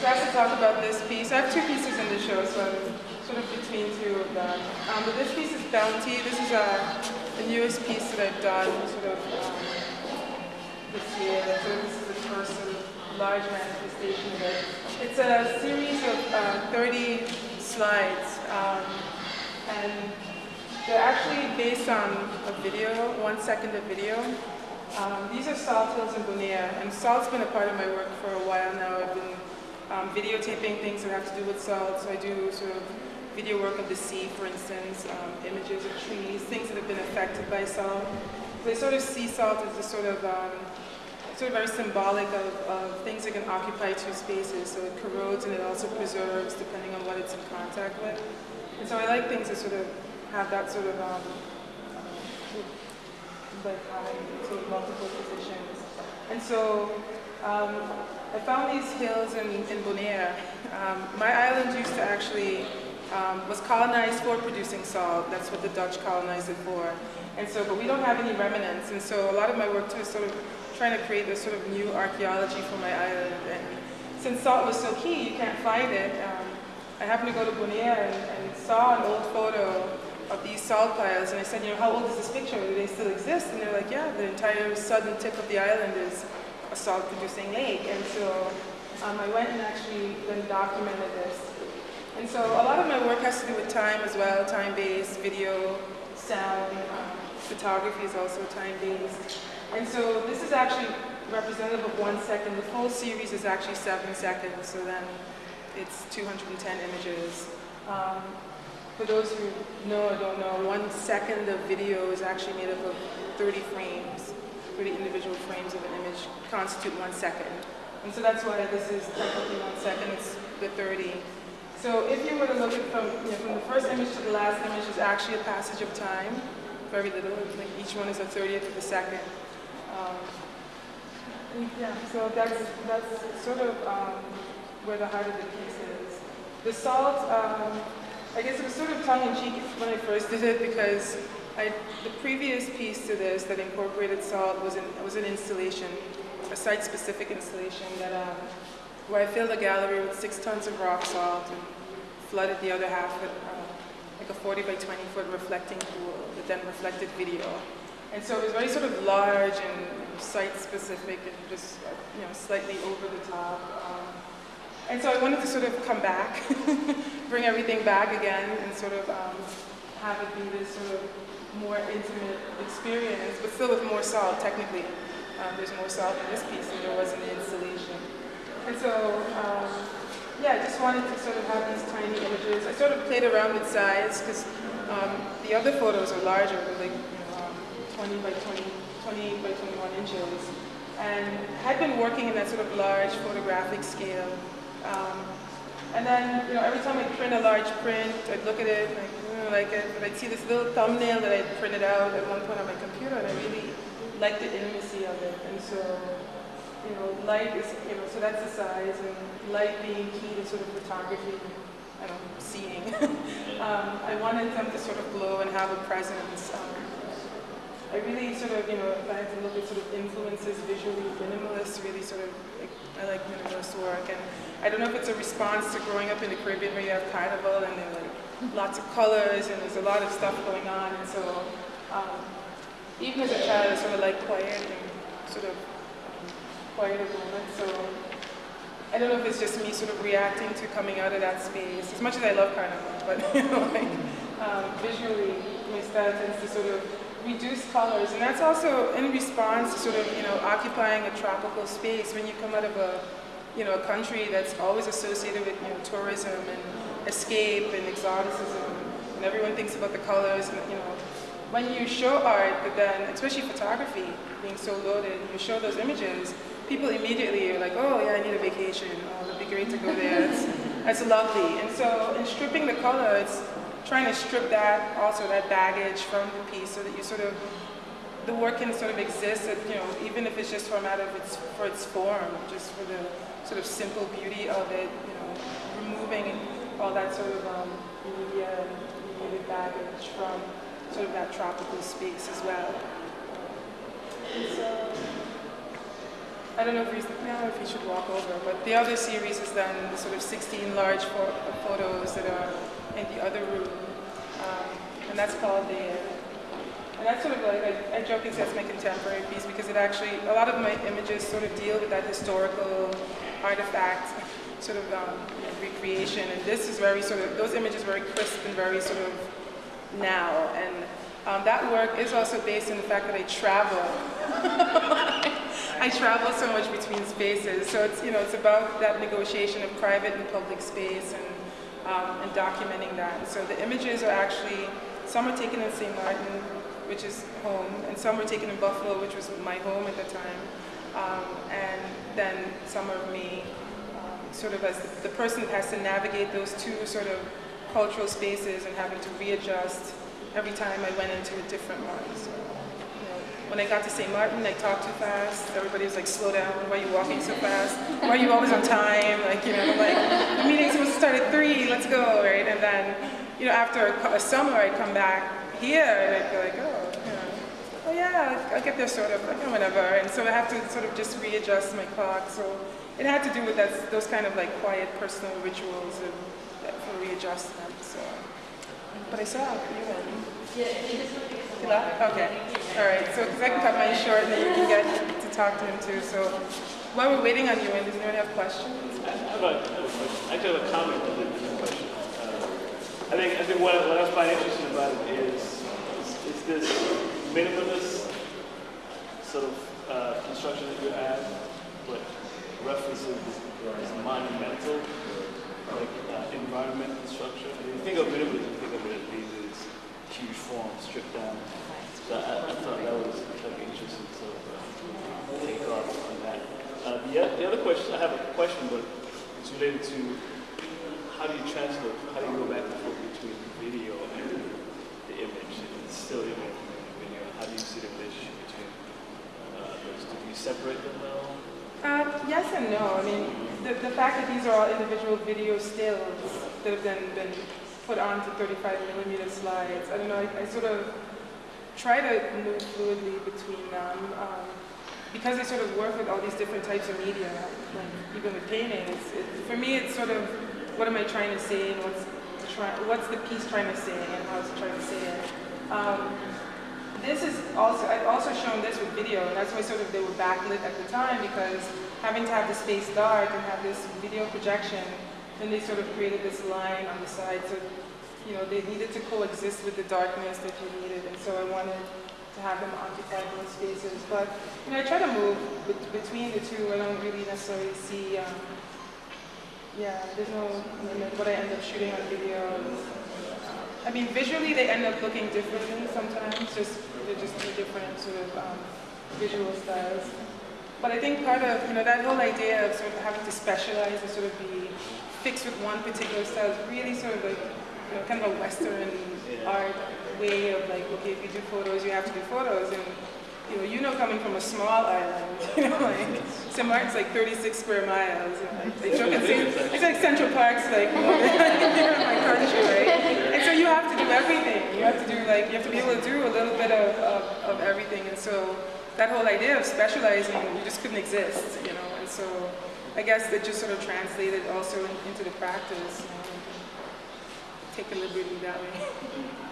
So I have to talk about this piece. I have two pieces in the show, so I'm sort of between two of them. Um, but this piece is Bounty. This is a, the newest piece that I've done sort of um, this year. So this is the first sort of large manifestation of it. It's a series of uh, 30 slides. Um, and they're actually based on a video, one second of video. Um, these are salt hills in Bonaire, and salt's been a part of my work for a while now. I've been um, videotaping things that have to do with salt, so I do sort of video work of the sea, for instance, um, images of trees, things that have been affected by salt. So I sort of see salt as a sort of, um, sort of very symbolic of, of things that can occupy two spaces. So it corrodes and it also preserves depending on what it's in contact with. And so I like things that sort of have that sort of um, like having sort of multiple positions. And so um, I found these hills in, in Bonaire. Um, my island used to actually, um, was colonized for producing salt. That's what the Dutch colonized it for. And so, but we don't have any remnants. And so a lot of my work too is sort of trying to create this sort of new archaeology for my island. And since salt was so key, you can't find it. Um, I happened to go to Bonaire and, and saw an old photo of these salt piles, and I said, you know, how old is this picture? Do they still exist? And they're like, yeah, the entire southern tip of the island is a salt-producing lake. And so um, I went and actually then documented this. And so a lot of my work has to do with time as well, time-based, video, sound, um, photography is also time-based. And so this is actually representative of one second. The full series is actually seven seconds, so then it's 210 images. Um, for those who know or don't know, one second of video is actually made up of 30 frames. 30 individual frames of an image constitute one second. And so that's why this is technically one second, it's the 30. So if you were to look at from, you know, from the first image to the last image is actually a passage of time, very little, like each one is a 30th of a second. Um, yeah, so that's, that's sort of um, where the heart of the piece is. The salt, um, I guess it was sort of tongue-in-cheek when I first did it because I, the previous piece to this that incorporated salt was an, was an installation, a site-specific installation that, um, where I filled a gallery with six tons of rock salt and flooded the other half with uh, like a 40 by 20 foot reflecting pool that then reflected video. And so it was very sort of large and site-specific and just, you know, slightly over the top. Um, and so I wanted to sort of come back, bring everything back again and sort of um, have it be this sort of more intimate experience, but still with more salt, technically. Um, there's more salt in this piece than there was in the installation. And so, um, yeah, I just wanted to sort of have these tiny images. I sort of played around with size because um, the other photos are larger, they're like you know, um, 20 by 20, 20 by 21 inches. And had been working in that sort of large photographic scale um, and then, you know, every time I print a large print, I'd look at it and I like it, but I'd see this little thumbnail that I'd printed out at one point on my computer and I really liked the intimacy of it. And so, you know, light is, you know, so that's the size and light being key to sort of photography, I don't know, seeing. um, I wanted them to sort of glow and have a presence. Um, I really sort of, you know, if I had to look at sort of influences visually, minimalist really sort of, like, I like minimalist work. And I don't know if it's a response to growing up in the Caribbean where you have carnival and there are like lots of colors and there's a lot of stuff going on. And so um, even as a child, I sort of like quiet and sort of quieter moments. So I don't know if it's just me sort of reacting to coming out of that space, as much as I love carnival, but you know, like um, visually, my style tends to sort of reduce colors, and that's also in response to sort of, you know, occupying a tropical space. When you come out of a you know, a country that's always associated with, you know, tourism and escape and exoticism, and everyone thinks about the colors, and, you know, when you show art, but then, especially photography, being so loaded, you show those images, people immediately are like, oh yeah, I need a vacation, oh, it'd be great to go there, it's, that's lovely. And so in stripping the color, it's trying to strip that, also that baggage from the piece so that you sort of, the work can sort of exist, at, you know, even if it's just for a matter of its, for its form, just for the sort of simple beauty of it, you know, removing all that sort of um, media and media baggage from sort of that tropical space as well. And so I don't know if don't know if he should walk over, but the other series is done the sort of 16 large photos that are in the other room, um, and that's called the. And that's sort of like I, I joke and say it's my contemporary piece because it actually a lot of my images sort of deal with that historical artifact sort of um, recreation, and this is very sort of those images very crisp and very sort of now, and um, that work is also based on the fact that I travel. I travel so much between spaces, so it's you know it's about that negotiation of private and public space and um, and documenting that. So the images are actually some are taken in St. Martin, which is home, and some were taken in Buffalo, which was my home at the time, um, and then some of me, um, sort of as the, the person that has to navigate those two sort of cultural spaces and having to readjust every time I went into a different one. So, when I got to St. Martin, I talked too fast. Everybody was like, slow down, why are you walking so fast? Why are you always on time? Like, you know, like, the meeting's supposed to start at three, let's go, right? And then, you know, after a, a summer, I'd come back here and I'd be like, oh, you know, oh yeah, I'll get there sort of, like, you know, whatever. And so I have to sort of just readjust my clock. So it had to do with that, those kind of like quiet personal rituals of, for readjustment. So, but I saw you and you left? Okay. All right. So, because I can cut mine short and then you can get to talk to him too. So, while we're waiting on you, and does anyone have questions? I have a, I have a question. I actually have a comment then a question. Uh, I think I think what, what I find interesting about it is is, is this minimalist sort of uh, construction that you have, but references this monumental like uh, environment construction. And when you think of minimalism, you think of it as huge forms stripped down. So I, I thought that was like an interesting of uh, take off on that. Uh, the, the other question, I have a question, but it's related to how do you translate, how do you go back and forth between video and the image, it's still image and video, how do you see the relationship between uh, those? Do you separate them now? Um, yes and no. I mean, the, the fact that these are all individual video stills that have then been put onto 35 millimeter slides, I don't know, I, I sort of try to move fluidly between them um, because I sort of work with all these different types of media, like even with painting. It, for me, it's sort of what am I trying to say and what's, try, what's the piece trying to say and how is it trying to say it. Um, this is also, I've also shown this with video, and that's why sort of they were backlit at the time because having to have the space dark and have this video projection, then they sort of created this line on the side. So, you know, they needed to coexist with the darkness that you needed, and so I wanted to have them occupy those spaces. But, you know, I try to move bet- between the two. I don't really necessarily see, um, yeah, there's no what I end up shooting on video. I mean, visually they end up looking differently sometimes, just they're just two different sort of um, visual styles. But I think part of you know that whole idea of sort of having to specialize and sort of be fixed with one particular style is really sort of like you know kind of a Western art way of like okay if you do photos you have to do photos. And you know you know coming from a small island you know like St. Martin's like 36 square miles and like they joke and say it's like Central Park's like here in my country right? And so you have to do everything. You have to do like you have to be able to do a little bit of, of, of everything. And so that whole idea of specializing you just couldn't exist you know? And so I guess it just sort of translated also in, into the practice. you know, take a liberty that way